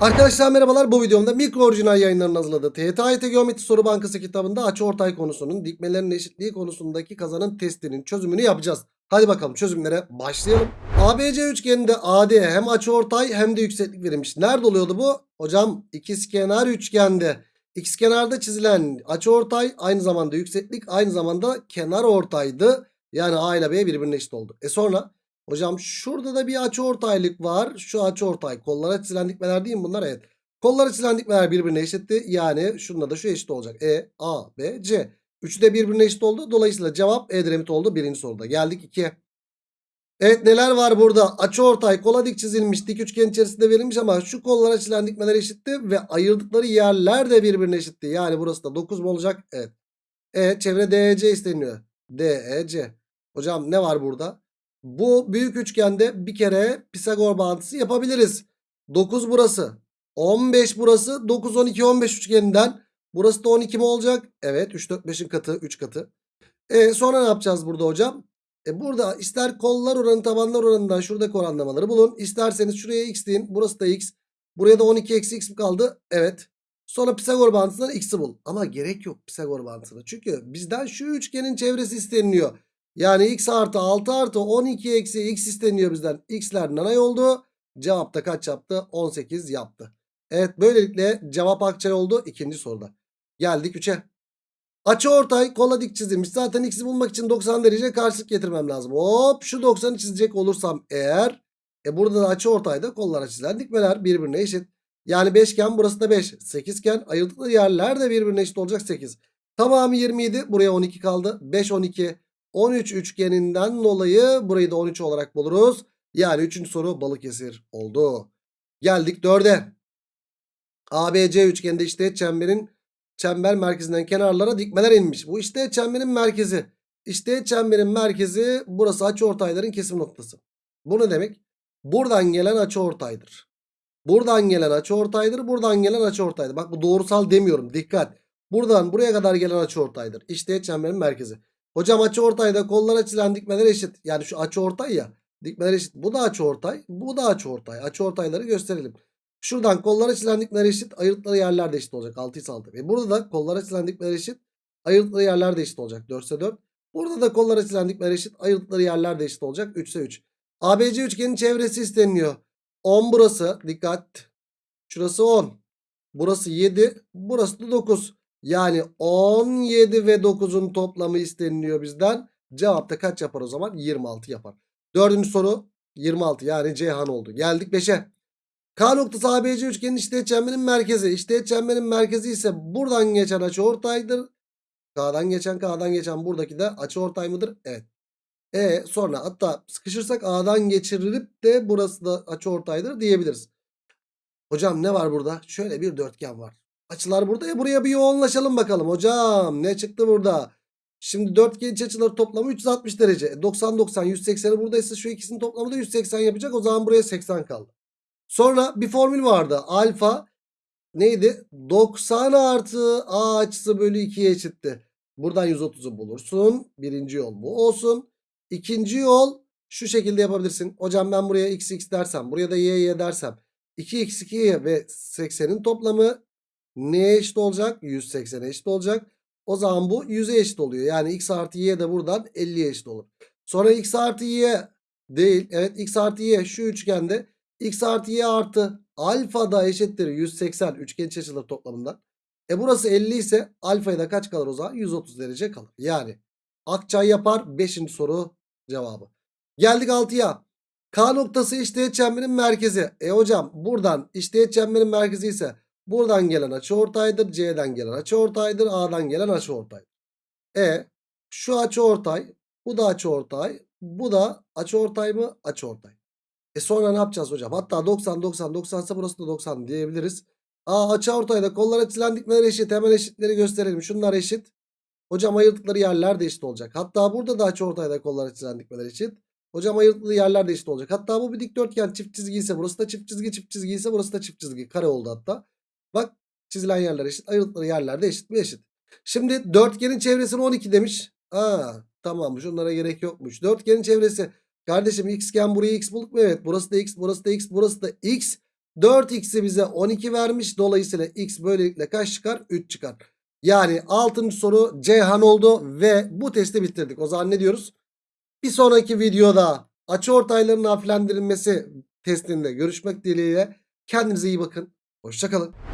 Arkadaşlar merhabalar bu videomda mikro orijinal yayınlarının hazırladığı TYT Geometri Soru Bankası kitabında açıortay konusunun dikmelerin eşitliği konusundaki kazanın testinin çözümünü yapacağız. Hadi bakalım çözümlere başlayalım. ABC üçgeninde AD hem açıortay hem de yükseklik verilmiş. Nerede oluyordu bu? Hocam ikizkenar üçgende. İkizkenarda çizilen açıortay aynı zamanda yükseklik aynı zamanda kenar ortaydı. Yani A ile B birbirine eşit oldu. E sonra Hocam şurada da bir açıortaylık var. Şu açıortay kollara çizilen dikmeler değil mi bunlar? Evet. Kollara çizilen dikmeler birbirine eşitti. Yani şununla da şu eşit olacak. E, A, B, C. Üçü de birbirine eşit oldu. Dolayısıyla cevap Edremit oldu birinci soruda. Geldik 2'ye. Evet neler var burada? Açıortay kola dik çizilmiş. Dik üçgen içerisinde verilmiş ama şu kollara çizilen dikmeler eşitti. Ve ayırdıkları yerler de birbirine eşitti. Yani burası da 9 mu olacak? Evet. E çevre DEC isteniyor. DEC. Hocam ne var burada? Bu büyük üçgende bir kere Pisagor bağıntısı yapabiliriz. 9 burası. 15 burası. 9, 12, 15 üçgeninden. Burası da 12 mi olacak? Evet. 3, 4, 5'in katı. 3 katı. E, sonra ne yapacağız burada hocam? E, burada ister kollar oranı tabanlar oranından şuradaki oranlamaları bulun. İsterseniz şuraya x deyin. Burası da x. Buraya da 12 eksi x mi kaldı? Evet. Sonra Pisagor bağıntısından x'i bul. Ama gerek yok Pisagor bağıntısına. Çünkü bizden şu üçgenin çevresi isteniliyor. Yani x artı 6 artı 12 eksi x isteniyor bizden. x'ler nanay oldu. Cevap da kaç yaptı? 18 yaptı. Evet böylelikle cevap akçay oldu ikinci soruda. Geldik 3'e. Açı ortay kola dik çizilmiş. Zaten x'i bulmak için 90 derece karşılık getirmem lazım. Hop şu 90'ı çizecek olursam eğer. E burada da açı ortayda kollara çizilen dikmeler birbirine eşit. Yani beşgen burası da 5. 8 iken ayırdıkları yerler de birbirine eşit olacak 8. Tamamı 27. Buraya 12 kaldı. 5 12. 13 üçgeninden dolayı burayı da 13 olarak buluruz. Yani 3. soru Balıkesir oldu. Geldik 4'e. ABC üçgeninde işte çemberin çember merkezinden kenarlara dikmeler inmiş. Bu işte çemberin merkezi. İşte çemberin merkezi burası açıortayların kesim noktası. Bu ne demek? Buradan gelen açıortaydır. Buradan gelen açıortaydır. Buradan gelen açıortaydır. Bak bu doğrusal demiyorum. Dikkat. Buradan buraya kadar gelen açıortaydır. İşte çemberin merkezi. Hocam açı ortayda kollara çizilen dikmeler eşit. Yani şu açı ortay ya. Dikmeler eşit. Bu da açı ortay. Bu da açı ortay. Açı ortayları gösterelim. Şuradan kollara çizilen dikmeler eşit. Ayırdıkları yerler de eşit olacak. 6 ise 6. Ve burada da kollara çizilen dikmeler eşit. Ayırdıkları yerler de eşit olacak. 4 ise 4. Burada da kollara çizilen dikmeler eşit. Ayırdıkları yerler de eşit olacak. 3 ise 3. ABC üçgenin çevresi isteniliyor. 10 burası. Dikkat. Şurası 10. Burası 7. Burası da 9. Yani 17 ve 9'un toplamı isteniliyor bizden. Cevap da kaç yapar o zaman? 26 yapar. Dördüncü soru 26 yani Ceyhan oldu. Geldik 5'e. K noktası ABC üçgenin işteğet çemberinin merkezi. İşteğet çemberin merkezi ise buradan geçen açı ortaydır. K'dan geçen K'dan geçen buradaki de açı ortay mıdır? Evet. E sonra hatta sıkışırsak A'dan geçirilip de burası da açı ortaydır diyebiliriz. Hocam ne var burada? Şöyle bir dörtgen var. Açılar burada ya buraya bir yoğunlaşalım bakalım. Hocam ne çıktı burada? Şimdi dörtgen iç açıları toplamı 360 derece. 90 90 180'i buradaysa şu ikisinin toplamı da 180 yapacak. O zaman buraya 80 kaldı. Sonra bir formül vardı. Alfa neydi? 90 artı A açısı bölü 2'ye eşitti. Buradan 130'u bulursun. Birinci yol bu olsun. İkinci yol şu şekilde yapabilirsin. Hocam ben buraya x x dersem buraya da y y dersem 2x 2y ve 80'in toplamı neye eşit olacak? 180'e eşit olacak. O zaman bu 100'e eşit oluyor. Yani x artı y de buradan 50'ye eşit olur. Sonra x artı y değil. Evet x artı y şu üçgende x artı y artı alfa da eşittir 180 üçgen iç açıları toplamından. E burası 50 ise alfaya da kaç kalır o zaman? 130 derece kalır. Yani Akçay yapar 5. soru cevabı. Geldik 6'ya. K noktası işteğet çemberin merkezi. E hocam buradan işteğet çemberin merkezi ise Buradan gelen açı ortaydır. C'den gelen açı ortaydır. A'dan gelen açı ortay. E şu açı ortay. Bu da açı. Bu da açı ortay mı? Açı ortay. E sonra ne yapacağız hocam? Hatta 90 90 90 ise burası da 90 diyebiliriz. A açı ortayda kollara çizilen dikmeler eşit. Hemen eşitleri gösterelim. Şunlar eşit. Hocam ayırdıkları yerler de eşit olacak. Hatta burada da açı ortayda kollara çizilen dikmeler eşit. Hocam ayırdıkları yerler de eşit olacak. Hatta bu bir dikdörtgen çift çizgi ise burası da çift çizgi çift çizgi ise burası da çift çizgi. Kare oldu hatta. Bak çizilen yerler eşit. Ayrıldıkları yerler de eşit mi eşit. Şimdi dörtgenin çevresini 12 demiş. Aa tamammış onlara gerek yokmuş. Dörtgenin çevresi. Kardeşim xgen buraya x bulduk mu? Evet burası da x burası da x burası da x. 4x'i bize 12 vermiş. Dolayısıyla x böylelikle kaç çıkar? 3 çıkar. Yani 6. soru Ceyhan oldu ve bu testi bitirdik. O zaman ne diyoruz? Bir sonraki videoda açı ortaylarının harflendirilmesi testinde görüşmek dileğiyle. Kendinize iyi bakın. Hoşçakalın.